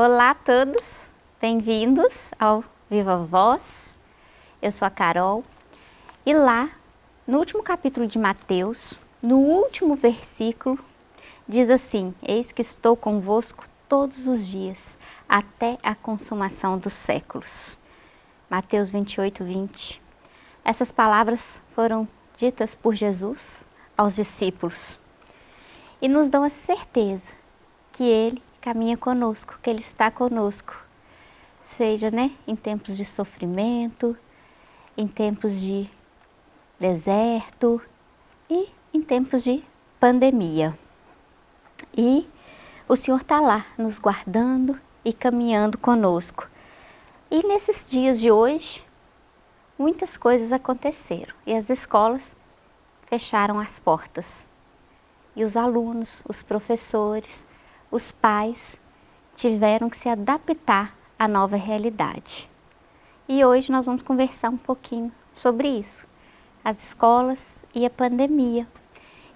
Olá a todos, bem-vindos ao Viva Voz. Eu sou a Carol e lá, no último capítulo de Mateus, no último versículo, diz assim, Eis que estou convosco todos os dias, até a consumação dos séculos. Mateus 28, 20. Essas palavras foram ditas por Jesus aos discípulos e nos dão a certeza que Ele caminha conosco, que Ele está conosco, seja né, em tempos de sofrimento, em tempos de deserto e em tempos de pandemia. E o Senhor está lá nos guardando e caminhando conosco. E nesses dias de hoje, muitas coisas aconteceram e as escolas fecharam as portas. E os alunos, os professores, os pais tiveram que se adaptar à nova realidade. E hoje nós vamos conversar um pouquinho sobre isso, as escolas e a pandemia.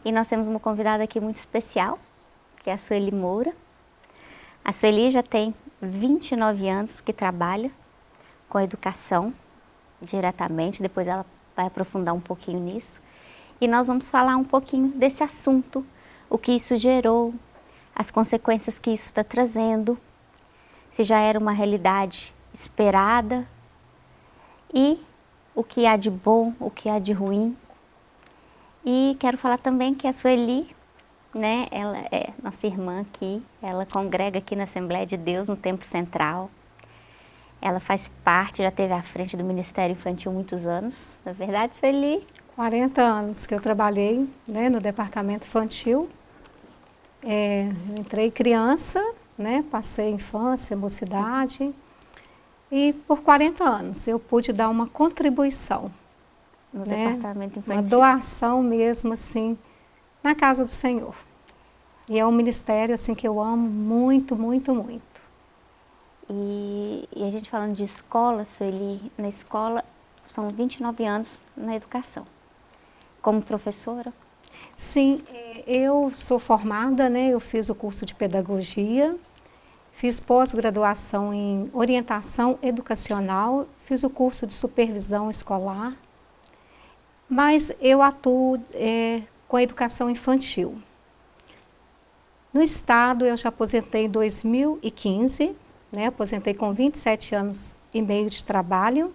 E nós temos uma convidada aqui muito especial, que é a Sueli Moura. A Sueli já tem 29 anos que trabalha com a educação diretamente, depois ela vai aprofundar um pouquinho nisso. E nós vamos falar um pouquinho desse assunto, o que isso gerou, as consequências que isso está trazendo, se já era uma realidade esperada e o que há de bom, o que há de ruim. E quero falar também que a Sueli, né, ela é nossa irmã aqui, ela congrega aqui na Assembleia de Deus, no Templo Central. Ela faz parte, já teve à frente do Ministério Infantil muitos anos, na é verdade, Sueli? 40 anos que eu trabalhei né, no departamento infantil é, entrei criança, né, passei infância, mocidade, e por 40 anos eu pude dar uma contribuição. No né, departamento infantil. Uma doação mesmo, assim, na casa do Senhor. E é um ministério, assim, que eu amo muito, muito, muito. E, e a gente falando de escola, Sueli, na escola são 29 anos na educação. Como professora? Sim, é, eu sou formada, né, eu fiz o curso de pedagogia, fiz pós-graduação em orientação educacional, fiz o curso de supervisão escolar, mas eu atuo é, com a educação infantil. No estado eu já aposentei em 2015, né, aposentei com 27 anos e meio de trabalho,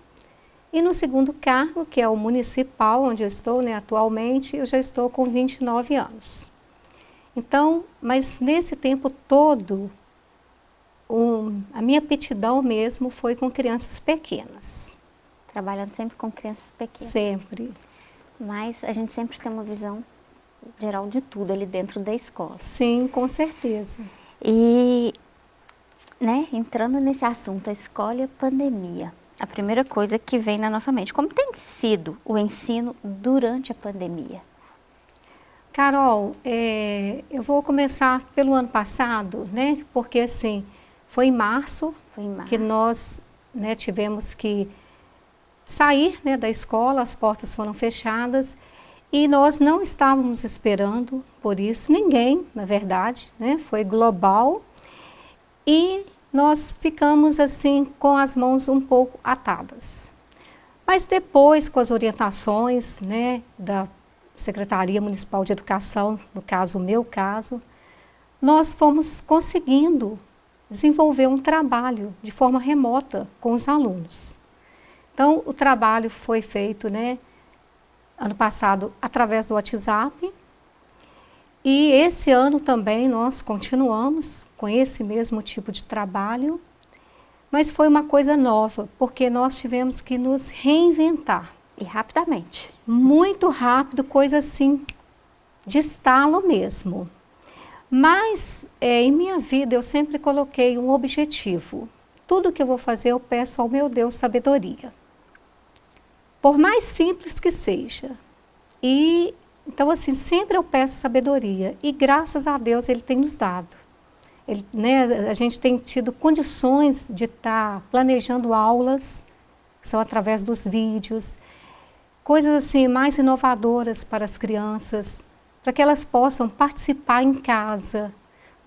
e no segundo cargo, que é o municipal, onde eu estou né, atualmente, eu já estou com 29 anos. Então, mas nesse tempo todo, um, a minha aptidão mesmo foi com crianças pequenas. Trabalhando sempre com crianças pequenas. Sempre. Mas a gente sempre tem uma visão geral de tudo ali dentro da escola. Sim, com certeza. E, né, entrando nesse assunto, a escola e a pandemia a primeira coisa que vem na nossa mente. Como tem sido o ensino durante a pandemia? Carol, é, eu vou começar pelo ano passado, né? Porque assim, foi em março, foi em março. que nós né, tivemos que sair né, da escola, as portas foram fechadas e nós não estávamos esperando por isso, ninguém, na verdade, né? Foi global e nós ficamos assim com as mãos um pouco atadas. Mas depois, com as orientações né, da Secretaria Municipal de Educação, no caso, o meu caso, nós fomos conseguindo desenvolver um trabalho de forma remota com os alunos. Então, o trabalho foi feito, né, ano passado, através do WhatsApp, e esse ano também nós continuamos com esse mesmo tipo de trabalho, mas foi uma coisa nova, porque nós tivemos que nos reinventar. E rapidamente. Muito rápido, coisa assim, de estalo mesmo. Mas é, em minha vida eu sempre coloquei um objetivo. Tudo que eu vou fazer eu peço ao meu Deus sabedoria. Por mais simples que seja. E então assim, sempre eu peço sabedoria e graças a Deus ele tem nos dado. Ele, né, a gente tem tido condições de estar tá planejando aulas, que são através dos vídeos, coisas assim mais inovadoras para as crianças, para que elas possam participar em casa,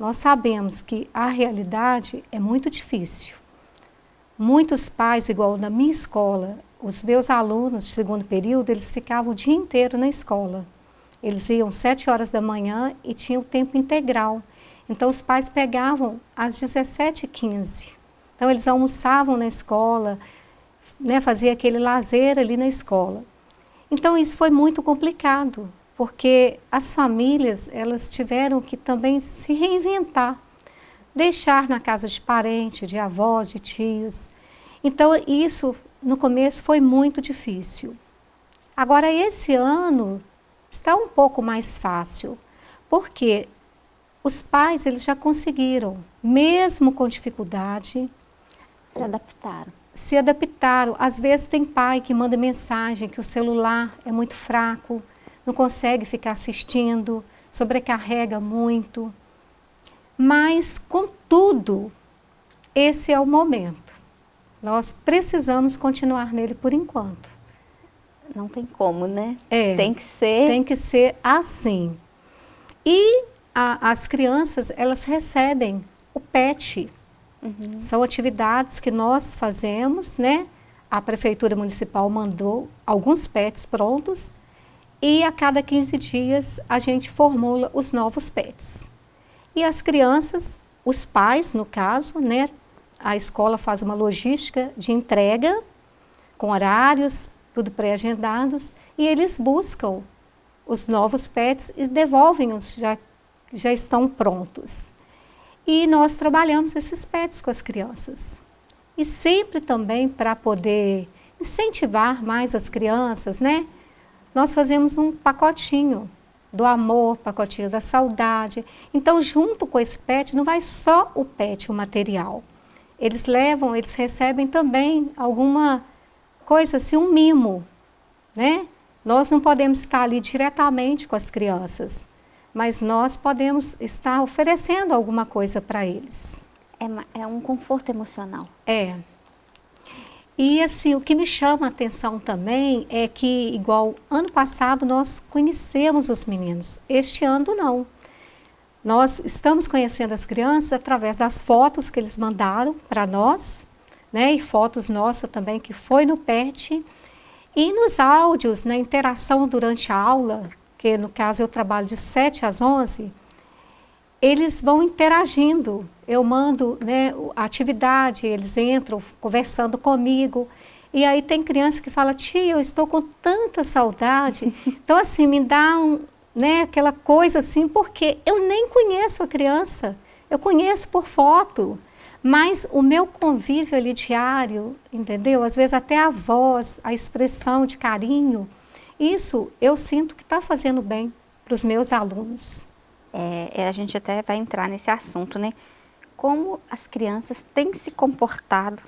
nós sabemos que a realidade é muito difícil. Muitos pais, igual na minha escola, os meus alunos de segundo período, eles ficavam o dia inteiro na escola. Eles iam sete horas da manhã e tinham tempo integral. Então, os pais pegavam às 17h15. Então, eles almoçavam na escola, né, fazia aquele lazer ali na escola. Então, isso foi muito complicado, porque as famílias, elas tiveram que também se reinventar, deixar na casa de parente, de avós, de tios. Então, isso no começo foi muito difícil. Agora, esse ano está um pouco mais fácil, porque os pais eles já conseguiram, mesmo com dificuldade, se adaptaram. Se adaptaram. Às vezes tem pai que manda mensagem que o celular é muito fraco, não consegue ficar assistindo, sobrecarrega muito. Mas, contudo, esse é o momento. Nós precisamos continuar nele por enquanto. Não tem como, né? É, tem que ser... Tem que ser assim. E a, as crianças, elas recebem o PET. Uhum. São atividades que nós fazemos, né? A Prefeitura Municipal mandou alguns PETs prontos e a cada 15 dias a gente formula os novos PETs. E as crianças, os pais, no caso, né? A escola faz uma logística de entrega com horários, tudo pré-agendados, e eles buscam os novos pets e devolvem-os, já, já estão prontos. E nós trabalhamos esses pets com as crianças. E sempre também para poder incentivar mais as crianças, né? Nós fazemos um pacotinho do amor, pacotinho da saudade. Então, junto com esse pet, não vai só o pet, o material. Eles levam, eles recebem também alguma coisa assim, um mimo, né? Nós não podemos estar ali diretamente com as crianças, mas nós podemos estar oferecendo alguma coisa para eles. É, é, um conforto emocional. É. E assim, o que me chama a atenção também é que, igual ano passado, nós conhecemos os meninos. Este ano não. Nós estamos conhecendo as crianças através das fotos que eles mandaram para nós, né, e fotos nossas também que foi no PET, e nos áudios, na interação durante a aula, que no caso eu trabalho de 7 às 11, eles vão interagindo. Eu mando né, a atividade, eles entram conversando comigo. E aí tem criança que fala, tia, eu estou com tanta saudade. Então, assim, me dá um, né, aquela coisa assim, porque eu nem conheço a criança. Eu conheço por foto. Mas o meu convívio ali diário, entendeu? Às vezes até a voz, a expressão de carinho, isso eu sinto que está fazendo bem para os meus alunos. É, é, a gente até vai entrar nesse assunto, né? Como as crianças têm se comportado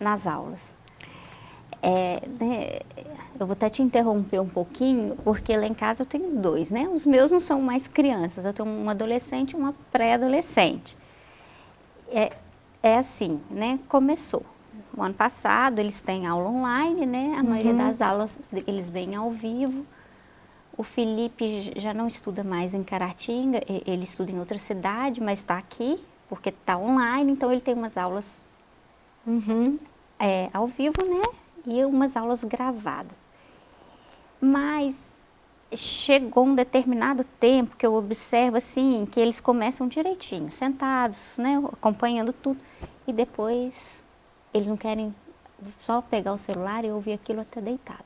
nas aulas. É, né, eu vou até te interromper um pouquinho, porque lá em casa eu tenho dois, né? Os meus não são mais crianças, eu tenho um adolescente e uma pré-adolescente. É, é assim, né? Começou. O ano passado eles têm aula online, né? A uhum. maioria das aulas eles vêm ao vivo. O Felipe já não estuda mais em Caratinga, ele estuda em outra cidade, mas está aqui, porque está online, então ele tem umas aulas uhum. é, ao vivo, né? E umas aulas gravadas. Mas chegou um determinado tempo que eu observo assim, que eles começam direitinho, sentados, né, acompanhando tudo, e depois eles não querem só pegar o celular e ouvir aquilo até deitado.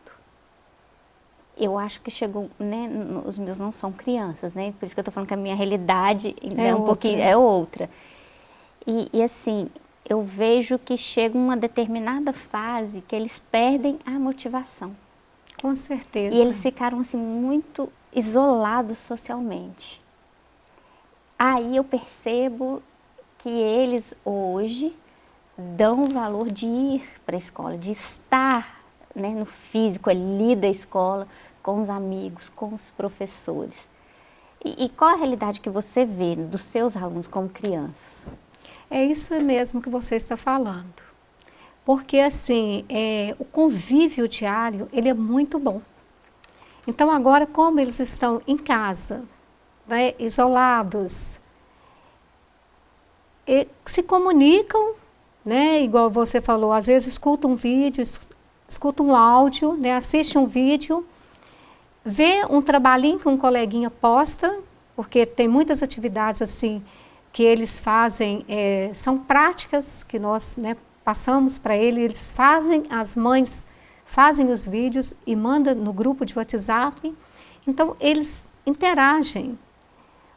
Eu acho que chegou, né, os meus não são crianças, né, por isso que eu estou falando que a minha realidade é, é um outra. pouquinho, é outra. E, e assim, eu vejo que chega uma determinada fase que eles perdem a motivação. Com certeza. E eles ficaram assim muito isolados socialmente. Aí eu percebo que eles hoje dão o valor de ir para a escola, de estar né, no físico ali da escola, com os amigos, com os professores. E, e qual a realidade que você vê dos seus alunos como crianças? É isso mesmo que você está falando. Porque assim, é, o convívio diário, ele é muito bom. Então agora, como eles estão em casa, né, isolados, se comunicam, né, igual você falou, às vezes escutam um vídeo, escutam um áudio, né, assiste um vídeo, vê um trabalhinho que um coleguinha posta, porque tem muitas atividades assim que eles fazem, é, são práticas que nós né, passamos para eles, eles fazem, as mães fazem os vídeos e mandam no grupo de WhatsApp, então eles interagem,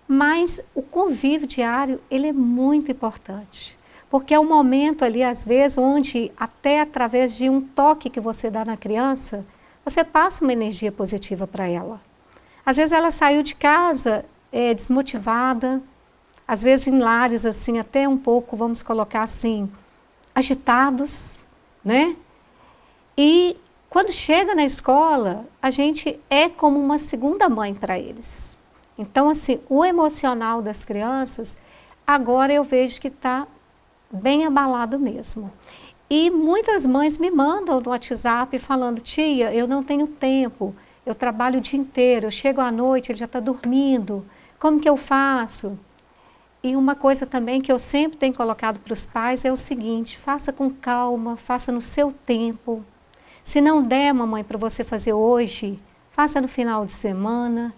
mas o convívio diário, ele é muito importante. Porque é um momento ali, às vezes, onde até através de um toque que você dá na criança, você passa uma energia positiva para ela. Às vezes ela saiu de casa é, desmotivada, às vezes em lares assim, até um pouco, vamos colocar assim, agitados, né? E quando chega na escola, a gente é como uma segunda mãe para eles. Então, assim, o emocional das crianças, agora eu vejo que está bem abalado mesmo. E muitas mães me mandam no WhatsApp falando, tia, eu não tenho tempo, eu trabalho o dia inteiro, eu chego à noite, ele já está dormindo, como que eu faço? E uma coisa também que eu sempre tenho colocado para os pais é o seguinte, faça com calma, faça no seu tempo. Se não der, mamãe, para você fazer hoje, faça no final de semana,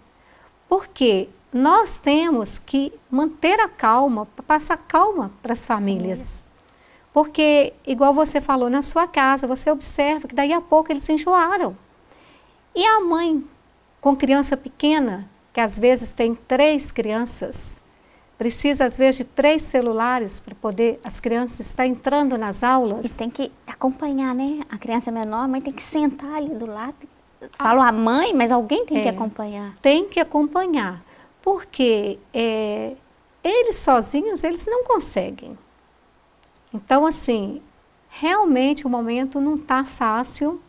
porque nós temos que manter a calma, passar calma para as famílias. Porque, igual você falou, na sua casa, você observa que daí a pouco eles enjoaram. E a mãe com criança pequena, que às vezes tem três crianças, precisa às vezes de três celulares para poder as crianças estar entrando nas aulas. E tem que acompanhar, né? A criança menor, a mãe tem que sentar ali do lado Falo a mãe, mas alguém tem é, que acompanhar. Tem que acompanhar, porque é, eles sozinhos, eles não conseguem. Então, assim, realmente o momento não está fácil,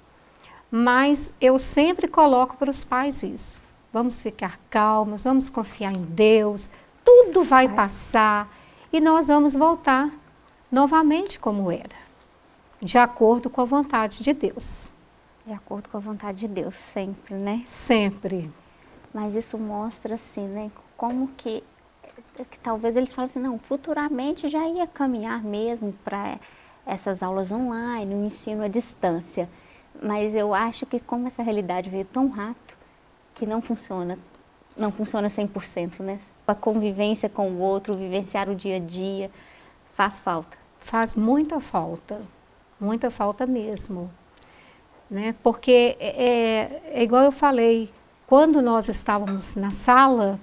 mas eu sempre coloco para os pais isso. Vamos ficar calmos, vamos confiar em Deus, tudo vai passar e nós vamos voltar novamente como era, de acordo com a vontade de Deus. De acordo com a vontade de Deus, sempre, né? Sempre. Mas isso mostra, assim, né, como que, que talvez eles falem assim, não, futuramente já ia caminhar mesmo para essas aulas online, o ensino à distância. Mas eu acho que como essa realidade veio tão rápido, que não funciona, não funciona 100%, né? A convivência com o outro, vivenciar o dia a dia, faz falta. Faz muita falta, muita falta mesmo né? porque é, é, é igual eu falei, quando nós estávamos na sala,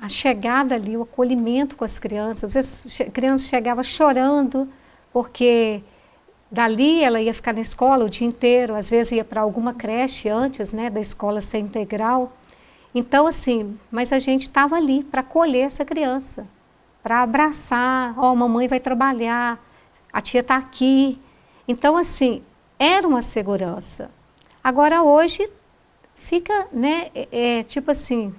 a chegada ali, o acolhimento com as crianças, às vezes a criança chegava chorando, porque dali ela ia ficar na escola o dia inteiro, às vezes ia para alguma creche antes né, da escola ser integral. Então, assim, mas a gente estava ali para acolher essa criança, para abraçar, ó, oh, mamãe vai trabalhar, a tia está aqui. Então, assim, era uma segurança. Agora hoje fica, né, é, é, tipo assim,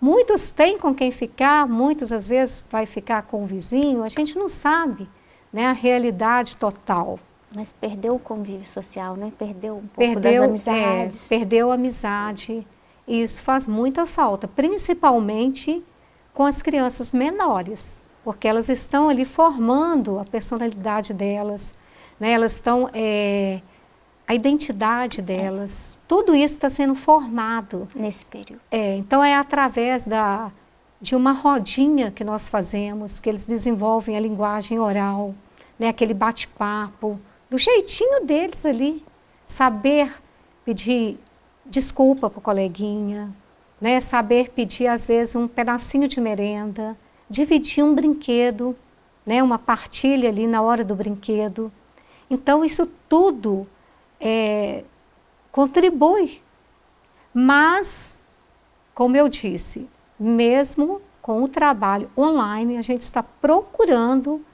muitos têm com quem ficar, muitos às vezes vai ficar com o vizinho, a gente não sabe, né, a realidade total. Mas perdeu o convívio social, né? Perdeu um pouco perdeu, das amizades. É, perdeu a amizade. E isso faz muita falta, principalmente com as crianças menores, porque elas estão ali formando a personalidade delas, né? elas estão é, a identidade delas, tudo isso está sendo formado. Nesse período. É, então é através da, de uma rodinha que nós fazemos, que eles desenvolvem a linguagem oral, né, aquele bate-papo, do jeitinho deles ali, saber pedir desculpa para o coleguinha, né, saber pedir às vezes um pedacinho de merenda, dividir um brinquedo, né, uma partilha ali na hora do brinquedo. Então isso tudo é, contribui. Mas, como eu disse, mesmo com o trabalho online, a gente está procurando,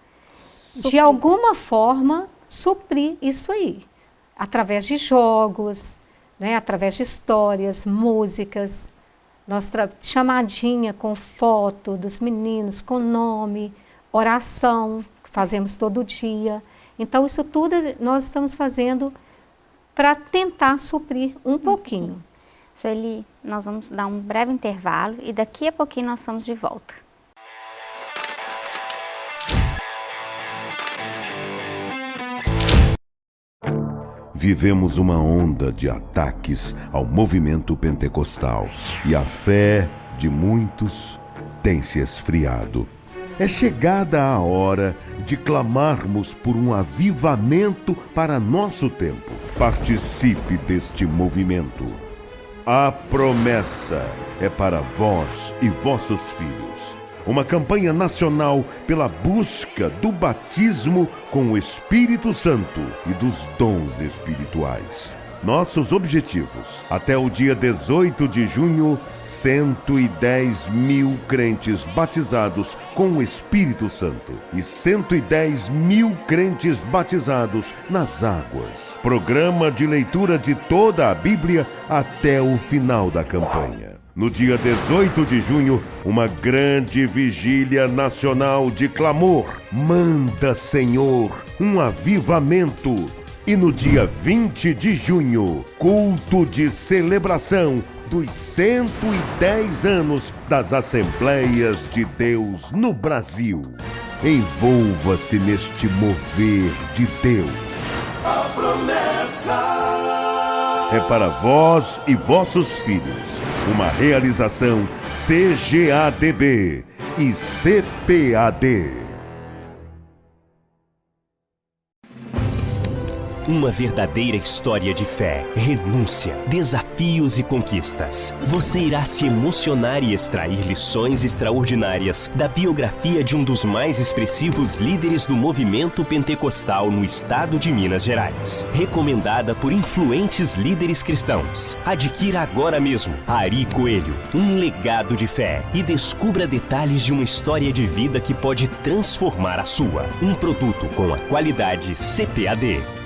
suprir. de alguma forma, suprir isso aí. Através de jogos, né, através de histórias, músicas, nossa chamadinha com foto dos meninos, com nome, oração, que fazemos todo dia. Então, isso tudo nós estamos fazendo para tentar suprir um pouquinho. Sueli, nós vamos dar um breve intervalo e daqui a pouquinho nós estamos de volta. Vivemos uma onda de ataques ao movimento pentecostal e a fé de muitos tem se esfriado. É chegada a hora de clamarmos por um avivamento para nosso tempo. Participe deste movimento. A promessa é para vós e vossos filhos. Uma campanha nacional pela busca do batismo com o Espírito Santo e dos dons espirituais. Nossos objetivos. Até o dia 18 de junho, 110 mil crentes batizados com o Espírito Santo e 110 mil crentes batizados nas águas. Programa de leitura de toda a Bíblia até o final da campanha. No dia 18 de junho, uma grande vigília nacional de clamor. Manda, Senhor, um avivamento e no dia 20 de junho, culto de celebração dos 110 anos das Assembleias de Deus no Brasil. Envolva-se neste mover de Deus. A promessa é para vós e vossos filhos. Uma realização CGADB e CPAD. Uma verdadeira história de fé, renúncia, desafios e conquistas. Você irá se emocionar e extrair lições extraordinárias da biografia de um dos mais expressivos líderes do movimento pentecostal no estado de Minas Gerais. Recomendada por influentes líderes cristãos. Adquira agora mesmo Ari Coelho, um legado de fé e descubra detalhes de uma história de vida que pode transformar a sua. Um produto com a qualidade CPAD.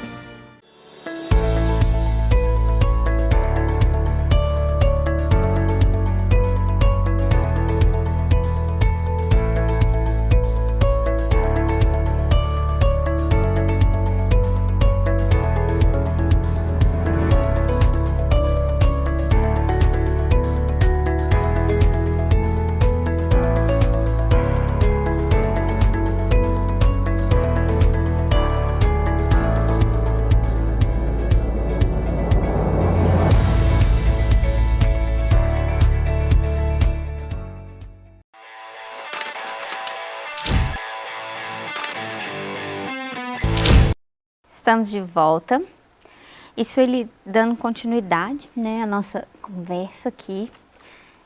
Estamos de volta. Isso ele dando continuidade, né, a nossa conversa aqui,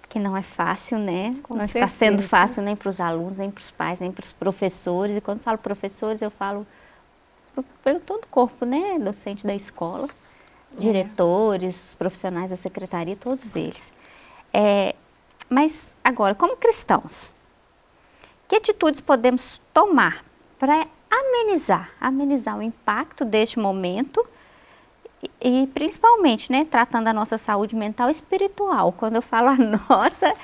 que não é fácil, né? Com não certeza. está sendo fácil nem para os alunos, nem para os pais, nem para os professores. E quando falo professores, eu falo pelo todo o corpo, né, docente da escola, é. diretores, profissionais da secretaria, todos eles. É, mas agora, como cristãos, que atitudes podemos tomar para amenizar, amenizar o impacto deste momento e, e, principalmente, né, tratando a nossa saúde mental e espiritual. Quando eu falo a nossa,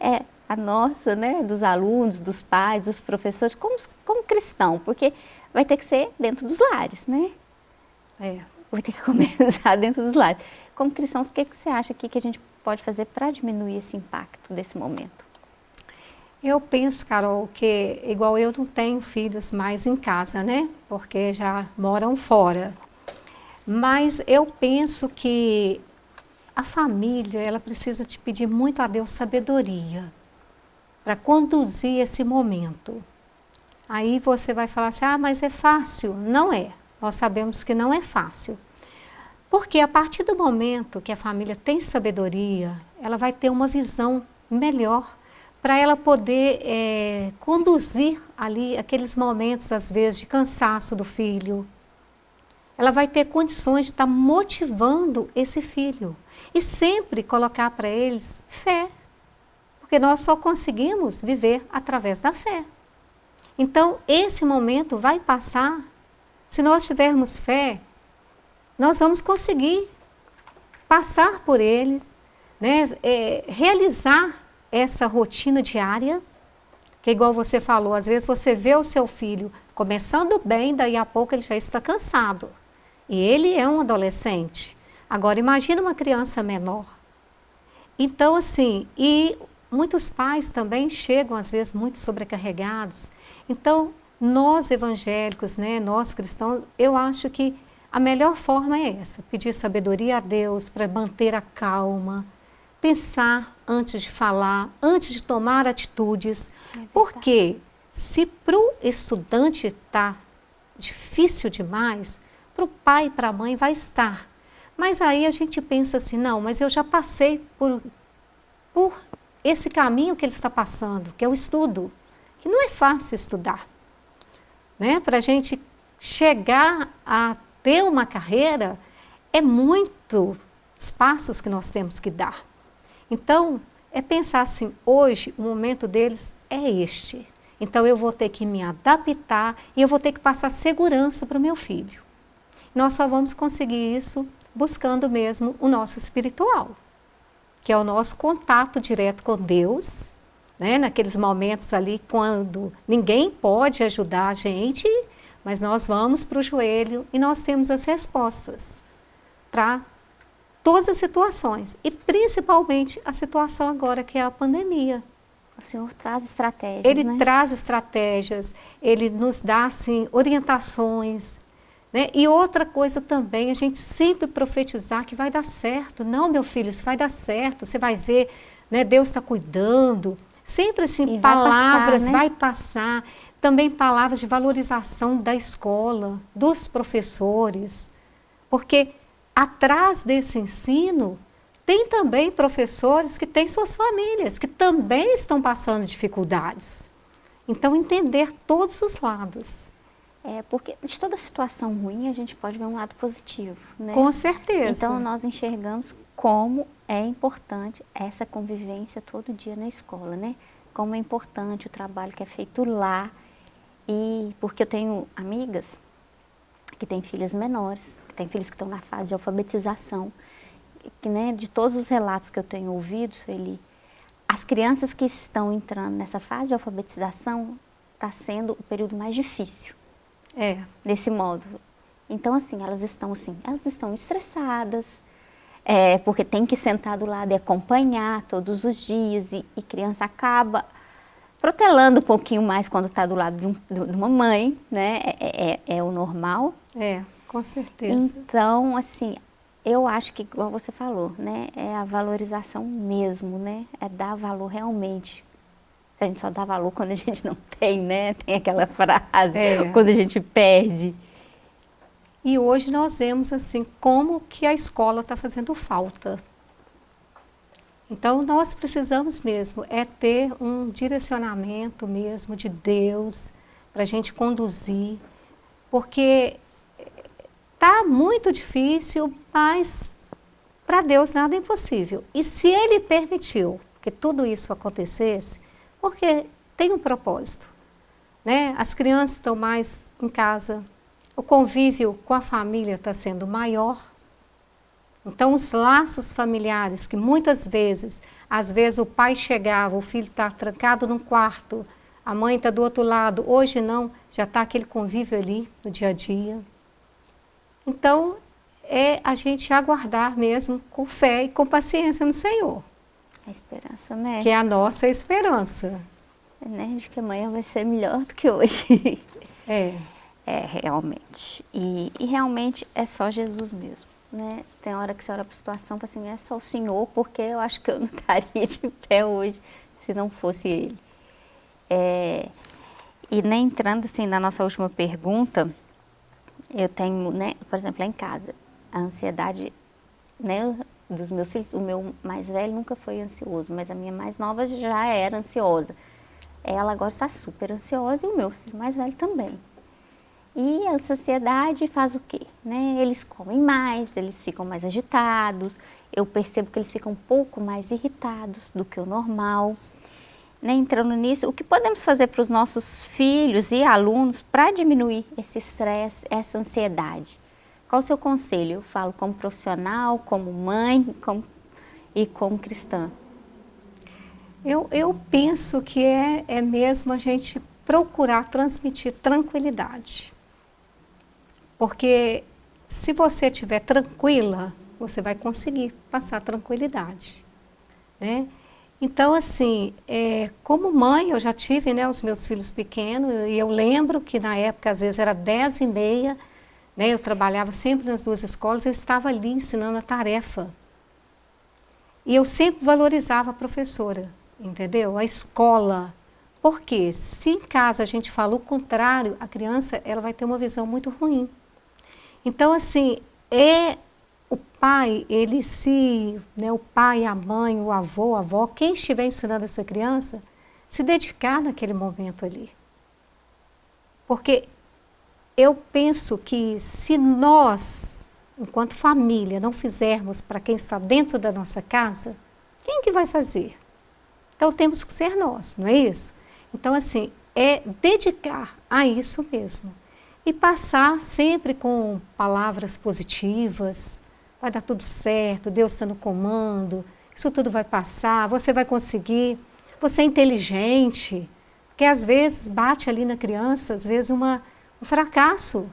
é a nossa, né, dos alunos, dos pais, dos professores, como, como cristão, porque vai ter que ser dentro dos lares, né? É. Vai ter que começar dentro dos lares. Como cristãos, o que, que você acha aqui que a gente pode fazer para diminuir esse impacto desse momento? Eu penso, Carol, que igual eu não tenho filhos mais em casa, né? Porque já moram fora. Mas eu penso que a família, ela precisa te pedir muito a Deus sabedoria para conduzir esse momento. Aí você vai falar assim, ah, mas é fácil. Não é. Nós sabemos que não é fácil. Porque a partir do momento que a família tem sabedoria, ela vai ter uma visão melhor para ela poder é, conduzir ali aqueles momentos, às vezes, de cansaço do filho. Ela vai ter condições de estar tá motivando esse filho e sempre colocar para eles fé, porque nós só conseguimos viver através da fé. Então, esse momento vai passar. Se nós tivermos fé, nós vamos conseguir passar por eles, né, é, realizar essa rotina diária, que igual você falou, às vezes você vê o seu filho começando bem, daí a pouco ele já está cansado. E ele é um adolescente. Agora imagina uma criança menor. Então assim, e muitos pais também chegam às vezes muito sobrecarregados. Então, nós evangélicos, né, nós cristãos, eu acho que a melhor forma é essa, pedir sabedoria a Deus para manter a calma, pensar antes de falar, antes de tomar atitudes, é porque se para o estudante está difícil demais, para o pai e para a mãe vai estar. Mas aí a gente pensa assim, não, mas eu já passei por, por esse caminho que ele está passando, que é o estudo, que não é fácil estudar. Né? Para a gente chegar a ter uma carreira, é muito passos que nós temos que dar. Então, é pensar assim, hoje o momento deles é este. Então eu vou ter que me adaptar e eu vou ter que passar segurança para o meu filho. Nós só vamos conseguir isso buscando mesmo o nosso espiritual, que é o nosso contato direto com Deus, né? naqueles momentos ali quando ninguém pode ajudar a gente, mas nós vamos para o joelho e nós temos as respostas para todas as situações, e principalmente a situação agora que é a pandemia. O Senhor traz estratégias, Ele né? traz estratégias, Ele nos dá, assim, orientações. Né? E outra coisa também, a gente sempre profetizar que vai dar certo. Não, meu filho, isso vai dar certo, você vai ver, né? Deus está cuidando. Sempre assim, e palavras, vai passar, né? vai passar. Também palavras de valorização da escola, dos professores. Porque atrás desse ensino tem também professores que têm suas famílias, que também estão passando dificuldades. Então, entender todos os lados. É, porque de toda situação ruim a gente pode ver um lado positivo, né? Com certeza. Então, nós enxergamos como é importante essa convivência todo dia na escola, né? Como é importante o trabalho que é feito lá. E porque eu tenho amigas que têm filhas menores, têm filhos que estão na fase de alfabetização que, né, de todos os relatos que eu tenho ouvido, ele, as crianças que estão entrando nessa fase de alfabetização está sendo o período mais difícil. É. Desse modo. Então, assim, elas estão assim, elas estão estressadas, é, porque tem que sentar do lado e acompanhar todos os dias, e, e criança acaba protelando um pouquinho mais quando está do lado de, um, de, uma mãe, né? É, é, é, é o normal. É, com certeza. Então, assim, eu acho que, igual você falou, né, é a valorização mesmo, né, é dar valor realmente. A gente só dá valor quando a gente não tem, né, tem aquela frase, é. quando a gente perde. E hoje nós vemos, assim, como que a escola está fazendo falta. Então, nós precisamos mesmo é ter um direcionamento mesmo de Deus para a gente conduzir, porque Está muito difícil, mas para Deus nada é impossível. E se Ele permitiu que tudo isso acontecesse, porque tem um propósito. Né? As crianças estão mais em casa, o convívio com a família está sendo maior. Então, os laços familiares, que muitas vezes, às vezes o pai chegava, o filho está trancado num quarto, a mãe está do outro lado, hoje não, já está aquele convívio ali no dia a dia. Então, é a gente aguardar mesmo com fé e com paciência no Senhor. A esperança, né? Que é a nossa esperança. É, né? De que amanhã vai ser melhor do que hoje. É. É, realmente. E, e realmente é só Jesus mesmo. Né? Tem hora que você olha para a situação e fala assim, é só o Senhor, porque eu acho que eu não estaria de pé hoje se não fosse Ele. É, e nem entrando assim na nossa última pergunta, eu tenho, né, por exemplo, lá em casa, a ansiedade, né, dos meus filhos, o meu mais velho nunca foi ansioso, mas a minha mais nova já era ansiosa. Ela agora está super ansiosa e o meu filho mais velho também. E a ansiedade faz o quê? Né? Eles comem mais, eles ficam mais agitados, eu percebo que eles ficam um pouco mais irritados do que o normal né, entrando nisso, o que podemos fazer para os nossos filhos e alunos para diminuir esse estresse, essa ansiedade? Qual o seu conselho? Eu falo como profissional, como mãe como, e como cristã. Eu, eu penso que é, é mesmo a gente procurar transmitir tranquilidade. Porque se você estiver tranquila, você vai conseguir passar tranquilidade. Né? Então, assim, é, como mãe, eu já tive né, os meus filhos pequenos, e eu lembro que na época, às vezes, era dez e meia, né, eu trabalhava sempre nas duas escolas, eu estava ali ensinando a tarefa. E eu sempre valorizava a professora, entendeu? A escola. Porque se em casa a gente fala o contrário, a criança ela vai ter uma visão muito ruim. Então, assim, é o pai, ele se, né, o pai, a mãe, o avô, a avó, quem estiver ensinando essa criança, se dedicar naquele momento ali. Porque eu penso que se nós, enquanto família, não fizermos para quem está dentro da nossa casa, quem que vai fazer? Então temos que ser nós, não é isso? Então assim, é dedicar a isso mesmo. E passar sempre com palavras positivas, vai dar tudo certo, Deus está no comando, isso tudo vai passar, você vai conseguir, você é inteligente, porque às vezes bate ali na criança, às vezes uma um fracasso.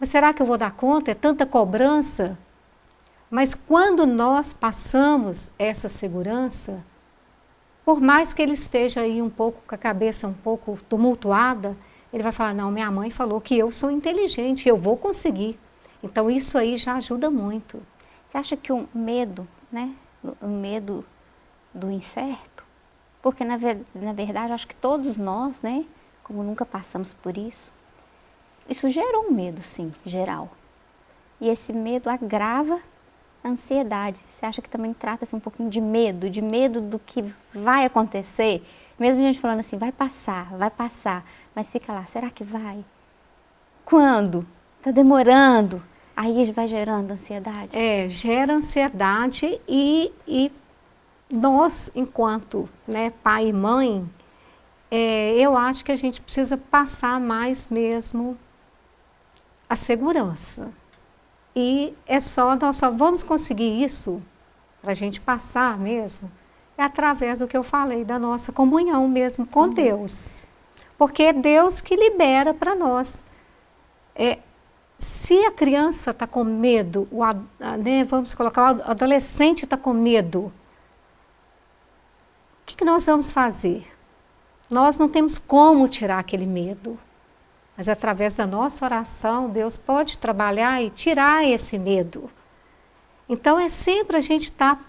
Mas será que eu vou dar conta? É tanta cobrança. Mas quando nós passamos essa segurança, por mais que ele esteja aí um pouco com a cabeça um pouco tumultuada, ele vai falar, não, minha mãe falou que eu sou inteligente, eu vou conseguir. Então isso aí já ajuda muito. Você acha que o medo, né, o medo do incerto, porque na, ver, na verdade acho que todos nós, né, como nunca passamos por isso, isso gerou um medo, sim, geral. E esse medo agrava a ansiedade. Você acha que também trata-se um pouquinho de medo, de medo do que vai acontecer? Mesmo a gente falando assim, vai passar, vai passar, mas fica lá, será que vai? Quando? Está demorando. Aí vai gerando ansiedade. É, gera ansiedade e, e nós, enquanto né, pai e mãe, é, eu acho que a gente precisa passar mais mesmo a segurança. E é só, nós só vamos conseguir isso, para a gente passar mesmo, é através do que eu falei, da nossa comunhão mesmo com uhum. Deus. Porque é Deus que libera para nós. É, se a criança está com medo, o, né, vamos colocar, o adolescente está com medo, o que, que nós vamos fazer? Nós não temos como tirar aquele medo. Mas através da nossa oração, Deus pode trabalhar e tirar esse medo. Então é sempre a gente estar tá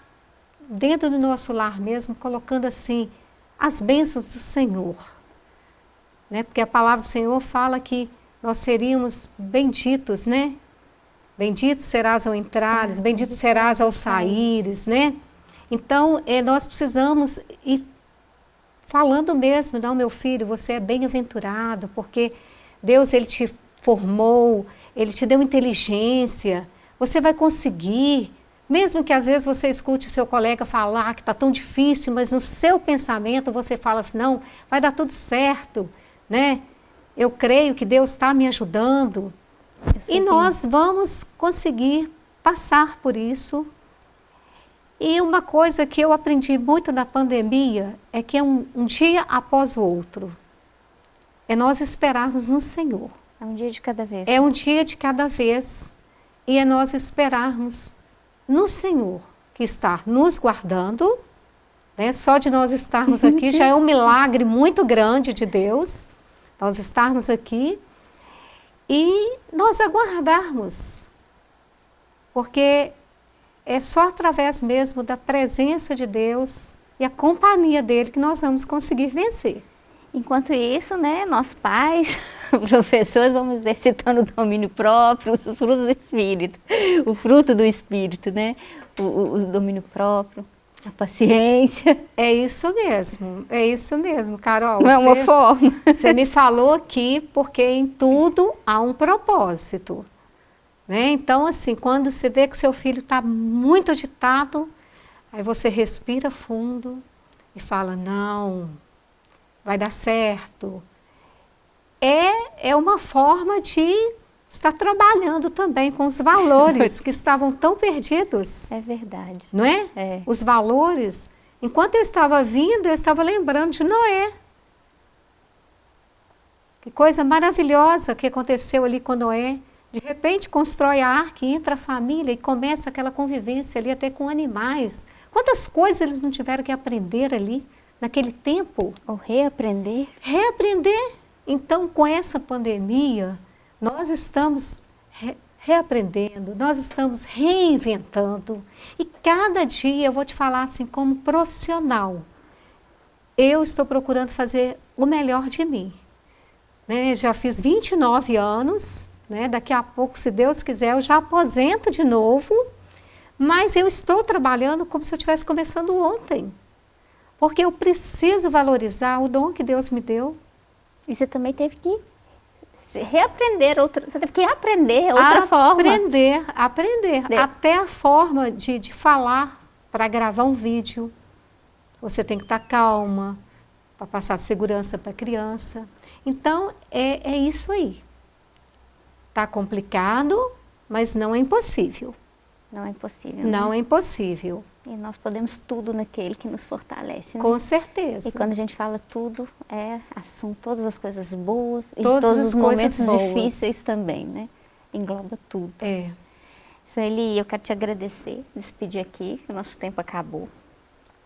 dentro do nosso lar mesmo, colocando assim as bênçãos do Senhor. Né? Porque a palavra do Senhor fala que nós seríamos benditos, né? Bendito serás ao entrares, bendito serás ao saíres, né? Então, é, nós precisamos ir falando mesmo, não, meu filho, você é bem-aventurado, porque Deus ele te formou, ele te deu inteligência, você vai conseguir. Mesmo que às vezes você escute o seu colega falar que está tão difícil, mas no seu pensamento você fala assim, não, vai dar tudo certo, né? Eu creio que Deus está me ajudando. E nós vamos conseguir passar por isso. E uma coisa que eu aprendi muito na pandemia é que é um, um dia após o outro é nós esperarmos no Senhor. É um dia de cada vez. É um dia de cada vez. E é nós esperarmos no Senhor, que está nos guardando. Né? Só de nós estarmos aqui já é um milagre muito grande de Deus. Nós estarmos aqui e nós aguardarmos. Porque é só através mesmo da presença de Deus e a companhia dele que nós vamos conseguir vencer. Enquanto isso, né, nós pais, professores, vamos exercitando o domínio próprio, os frutos do Espírito, o fruto do Espírito, né, o, o, domínio próprio, a paciência. É isso mesmo, é isso mesmo, Carol. Não é uma forma. Você me falou aqui porque em tudo há um propósito. Né? Então, assim, quando você vê que seu filho está muito agitado, aí você respira fundo e fala, não, vai dar certo. É, é uma forma de estar trabalhando também com os valores que estavam tão perdidos. É verdade. Não é? é? Os valores. Enquanto eu estava vindo, eu estava lembrando de Noé. Que coisa maravilhosa que aconteceu ali com Noé. De repente constrói a arca, entra a família e começa aquela convivência ali até com animais. Quantas coisas eles não tiveram que aprender ali naquele tempo. Ou reaprender. Reaprender. Então, com essa pandemia, nós estamos reaprendendo, nós estamos reinventando. E cada dia eu vou te falar assim, como profissional, eu estou procurando fazer o melhor de mim. Né? Já fiz 29 anos, né? daqui a pouco, se Deus quiser, eu já aposento de novo, mas eu estou trabalhando como se eu estivesse começando ontem. Porque eu preciso valorizar o dom que Deus me deu. E você também teve que reaprender outra, você teve que aprender outra aprender, forma. Aprender, aprender. Até a forma de, de falar para gravar um vídeo. Você tem que estar calma para passar segurança para a criança. Então, é, é isso aí. Está complicado, mas não é impossível. Não é impossível. Não né? é impossível. E nós podemos tudo naquele que nos fortalece. Né? Com certeza. E quando a gente fala tudo, é assunto todas as coisas boas todas e todos os momentos boas. difíceis também, né? Engloba tudo. É. Sueli, eu quero te agradecer, despedir aqui, que o nosso tempo acabou.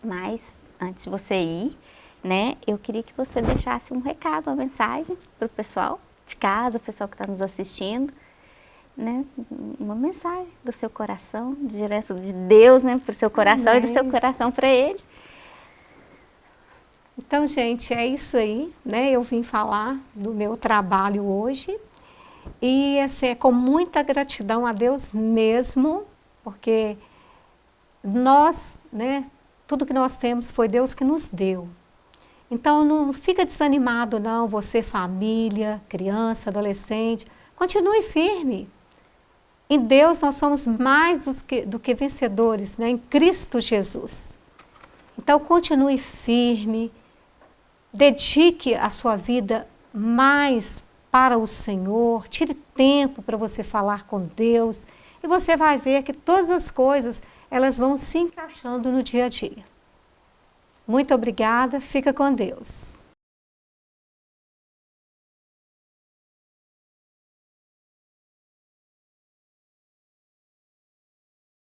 Mas, antes de você ir, né, eu queria que você deixasse um recado, uma mensagem para o pessoal de casa, o pessoal que está nos assistindo, né, uma mensagem do seu coração, direto de Deus, né, para o seu coração Amém. e do seu coração para eles. Então, gente, é isso aí, né? Eu vim falar do meu trabalho hoje e assim, é com muita gratidão a Deus mesmo, porque nós, né, tudo que nós temos foi Deus que nos deu. Então, não fica desanimado não, você família, criança, adolescente, continue firme. Em Deus nós somos mais do que, do que vencedores, né? em Cristo Jesus. Então, continue firme, dedique a sua vida mais para o Senhor, tire tempo para você falar com Deus e você vai ver que todas as coisas elas vão se encaixando no dia a dia. Muito obrigada, fica com Deus.